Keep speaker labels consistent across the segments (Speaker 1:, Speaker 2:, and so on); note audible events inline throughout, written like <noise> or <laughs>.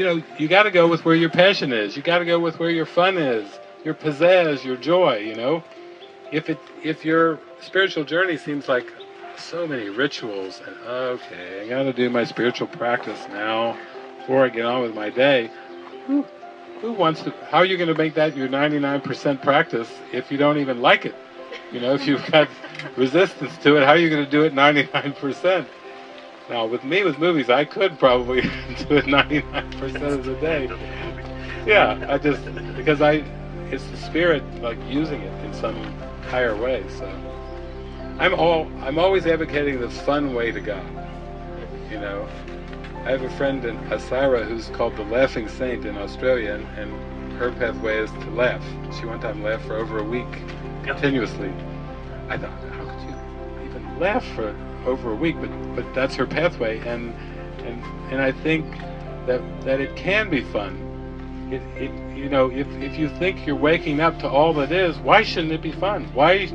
Speaker 1: you know, you got to go with where your passion is. You got to go with where your fun is, your pizzazz, your joy. You know, if it if your spiritual journey seems like so many rituals and okay, I got to do my spiritual practice now before I get on with my day. Who, who wants to? How are you going to make that your 99% practice if you don't even like it? You know, if you've got <laughs> resistance to it, how are you going to do it 99%? Now, with me with movies, I could probably <laughs> do it 99% of the day. Yeah, I just because I, it's the spirit like using it in some higher way. So, I'm all I'm always advocating the fun way to God. You know, I have a friend in Asira who's called the Laughing Saint in Australia, and, and her pathway is to laugh. She one time laughed for over a week continuously. I thought, how could you even laugh for over a week, but but that's her pathway, and and and I think that that it can be fun. It, it you know if if you think you're waking up to all that is, why shouldn't it be fun? Why?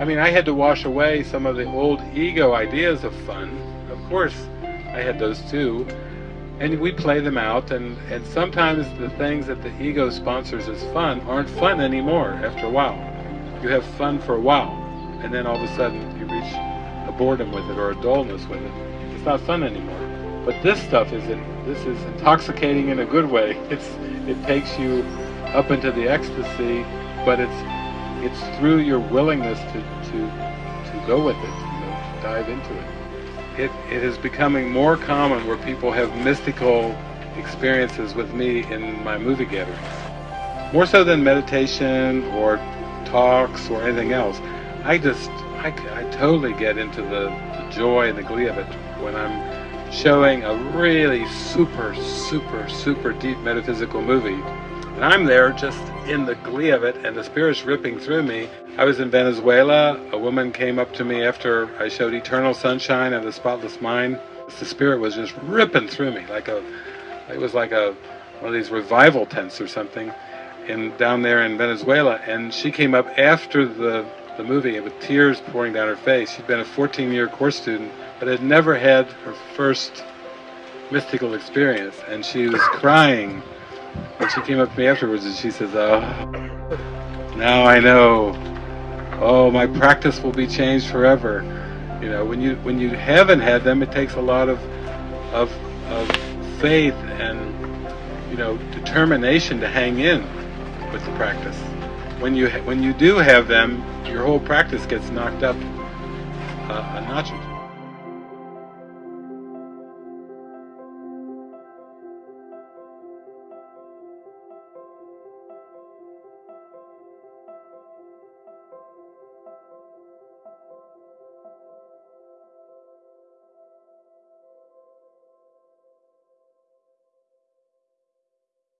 Speaker 1: I mean, I had to wash away some of the old ego ideas of fun. Of course, I had those too, and we play them out. And and sometimes the things that the ego sponsors as fun aren't fun anymore. After a while, you have fun for a while, and then all of a sudden you reach a boredom with it or a dullness with it. It's not fun anymore. But this stuff is in, this is intoxicating in a good way. <laughs> It's it takes you up into the ecstasy, but it's it's through your willingness to to to go with it, you know, to dive into it. It it is becoming more common where people have mystical experiences with me in my movie gatherings. More so than meditation or talks or anything else. I just I, I totally get into the, the joy and the glee of it when I'm showing a really super, super, super deep metaphysical movie. And I'm there just in the glee of it and the spirit's ripping through me. I was in Venezuela. A woman came up to me after I showed Eternal Sunshine and the Spotless Mind. The spirit was just ripping through me like a, it was like a, one of these revival tents or something in down there in Venezuela. And she came up after the the movie with tears pouring down her face. She'd been a 14-year course student, but had never had her first mystical experience, and she was crying. And she came up to me afterwards and she says, "Oh, now I know. Oh, my practice will be changed forever." You know, when you when you haven't had them, it takes a lot of of of faith and you know determination to hang in with the practice when you when you do have them, your whole practice gets knocked up uh, a notch